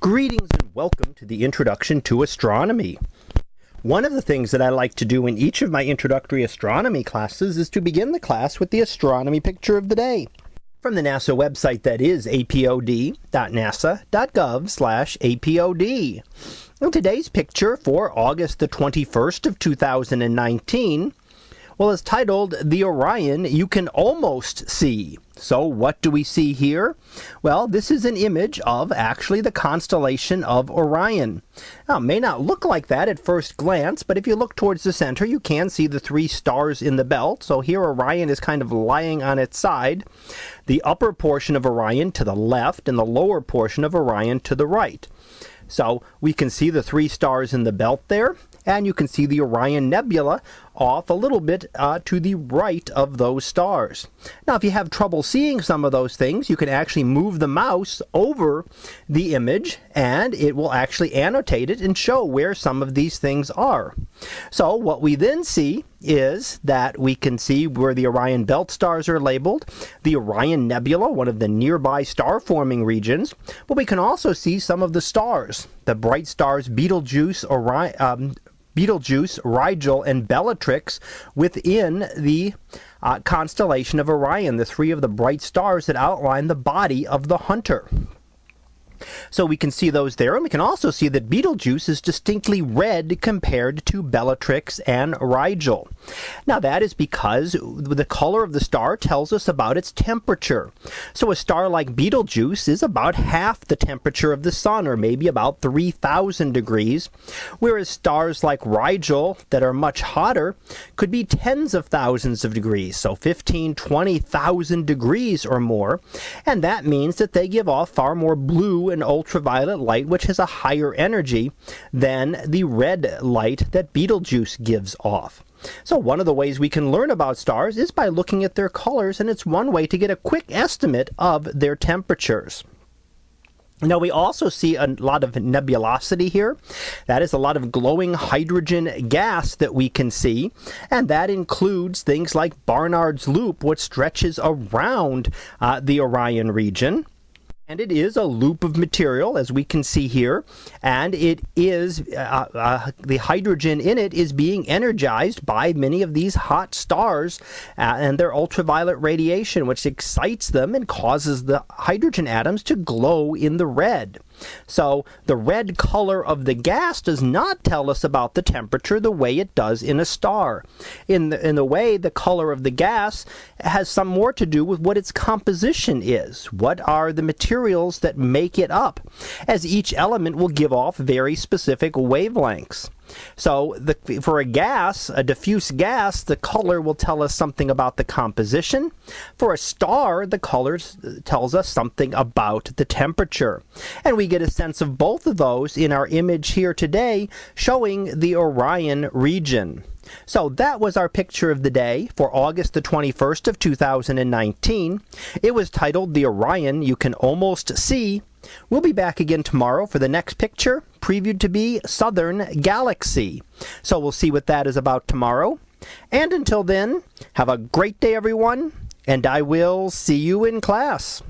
Greetings and welcome to the Introduction to Astronomy. One of the things that I like to do in each of my introductory astronomy classes is to begin the class with the astronomy picture of the day. From the NASA website that is apod.nasa.gov slash apod. Today's picture for August the 21st of 2019 well, it's titled The Orion You Can Almost See. So, what do we see here? Well, this is an image of actually the constellation of Orion. Now, it may not look like that at first glance, but if you look towards the center, you can see the three stars in the belt. So, here Orion is kind of lying on its side. The upper portion of Orion to the left, and the lower portion of Orion to the right. So we can see the three stars in the belt there, and you can see the Orion Nebula off a little bit uh, to the right of those stars. Now, if you have trouble seeing some of those things, you can actually move the mouse over the image and it will actually annotate it and show where some of these things are. So, what we then see is that we can see where the Orion belt stars are labeled, the Orion Nebula, one of the nearby star forming regions, but we can also see some of the stars, the bright stars Betelgeuse, Orion, um, Betelgeuse, Rigel, and Bellatrix within the uh, constellation of Orion, the three of the bright stars that outline the body of the hunter. So we can see those there, and we can also see that Betelgeuse is distinctly red compared to Bellatrix and Rigel. Now that is because the color of the star tells us about its temperature. So a star like Betelgeuse is about half the temperature of the sun, or maybe about 3,000 degrees, whereas stars like Rigel that are much hotter could be tens of thousands of degrees, so 15, 20,000 degrees or more, and that means that they give off far more and ultraviolet light, which has a higher energy than the red light that Betelgeuse gives off. So one of the ways we can learn about stars is by looking at their colors, and it's one way to get a quick estimate of their temperatures. Now, we also see a lot of nebulosity here. That is a lot of glowing hydrogen gas that we can see, and that includes things like Barnard's Loop, which stretches around uh, the Orion region. And it is a loop of material, as we can see here, and it is uh, uh, the hydrogen in it is being energized by many of these hot stars uh, and their ultraviolet radiation, which excites them and causes the hydrogen atoms to glow in the red. So the red color of the gas does not tell us about the temperature the way it does in a star. In the, in the way the color of the gas has some more to do with what its composition is. What are the materials that make it up? As each element will give off very specific wavelengths. So the, for a gas, a diffuse gas, the color will tell us something about the composition. For a star, the color uh, tells us something about the temperature. And we get a sense of both of those in our image here today showing the Orion region. So that was our picture of the day for August the 21st of 2019. It was titled The Orion You Can Almost See. We'll be back again tomorrow for the next picture, previewed to be Southern Galaxy. So we'll see what that is about tomorrow. And until then, have a great day, everyone, and I will see you in class.